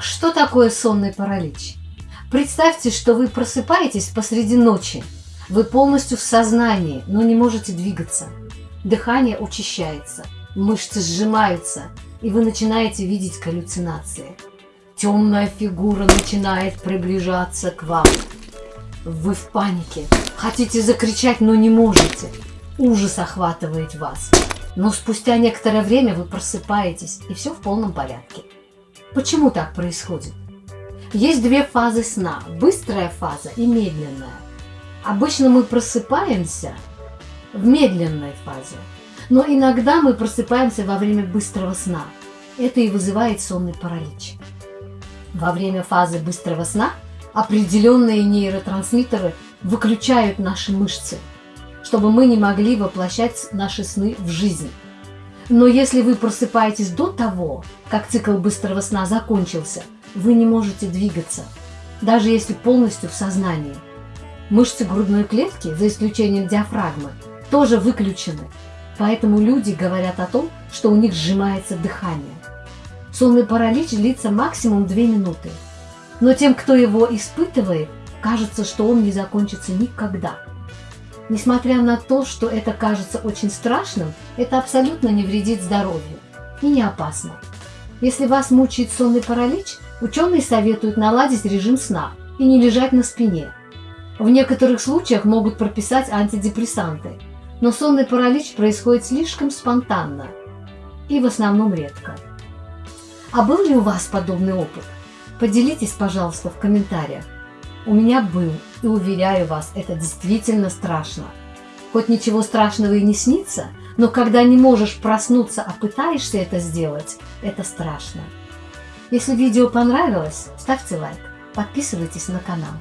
Что такое сонный паралич? Представьте, что вы просыпаетесь посреди ночи. Вы полностью в сознании, но не можете двигаться. Дыхание учащается, мышцы сжимаются, и вы начинаете видеть галлюцинации. Темная фигура начинает приближаться к вам. Вы в панике, хотите закричать, но не можете. Ужас охватывает вас. Но спустя некоторое время вы просыпаетесь, и все в полном порядке. Почему так происходит? Есть две фазы сна – быстрая фаза и медленная. Обычно мы просыпаемся в медленной фазе, но иногда мы просыпаемся во время быстрого сна. Это и вызывает сонный паралич. Во время фазы быстрого сна определенные нейротрансмиттеры выключают наши мышцы – чтобы мы не могли воплощать наши сны в жизнь. Но если вы просыпаетесь до того, как цикл быстрого сна закончился, вы не можете двигаться, даже если полностью в сознании. Мышцы грудной клетки, за исключением диафрагмы, тоже выключены, поэтому люди говорят о том, что у них сжимается дыхание. Сонный паралич длится максимум 2 минуты, но тем, кто его испытывает, кажется, что он не закончится никогда. Несмотря на то, что это кажется очень страшным, это абсолютно не вредит здоровью и не опасно. Если вас мучает сонный паралич, ученые советуют наладить режим сна и не лежать на спине. В некоторых случаях могут прописать антидепрессанты, но сонный паралич происходит слишком спонтанно и в основном редко. А был ли у вас подобный опыт? Поделитесь, пожалуйста, в комментариях. У меня был, и уверяю вас, это действительно страшно. Хоть ничего страшного и не снится, но когда не можешь проснуться, а пытаешься это сделать, это страшно. Если видео понравилось, ставьте лайк, подписывайтесь на канал.